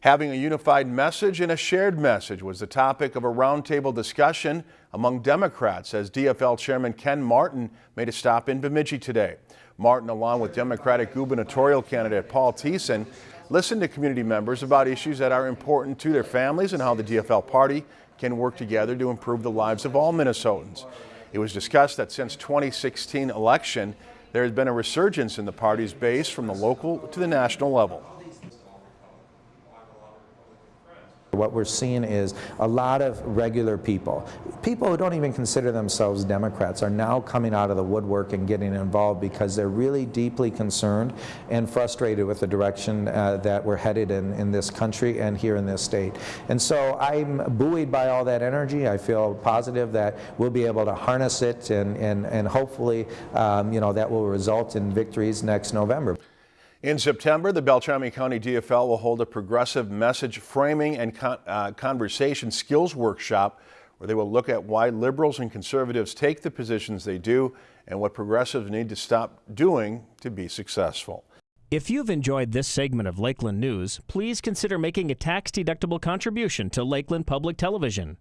Having a unified message and a shared message was the topic of a roundtable discussion among Democrats as DFL Chairman Ken Martin made a stop in Bemidji today. Martin, along with Democratic gubernatorial candidate Paul Thissen, listened to community members about issues that are important to their families and how the DFL party can work together to improve the lives of all Minnesotans. It was discussed that since 2016 election, there has been a resurgence in the party's base from the local to the national level. What we're seeing is a lot of regular people, people who don't even consider themselves Democrats, are now coming out of the woodwork and getting involved because they're really deeply concerned and frustrated with the direction uh, that we're headed in, in this country and here in this state. And so I'm buoyed by all that energy. I feel positive that we'll be able to harness it and, and, and hopefully um, you know, that will result in victories next November. In September, the Beltrami County DFL will hold a progressive message framing and con uh, conversation skills workshop where they will look at why liberals and conservatives take the positions they do and what progressives need to stop doing to be successful. If you've enjoyed this segment of Lakeland News, please consider making a tax-deductible contribution to Lakeland Public Television.